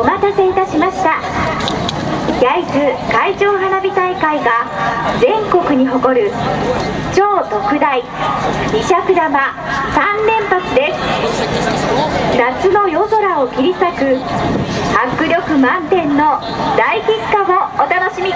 お待たせいたしました。焼津海上花火大会が全国に誇る超特大二尺玉3連発です。夏の夜空を切り裂く迫力満点の大結果をお楽しみ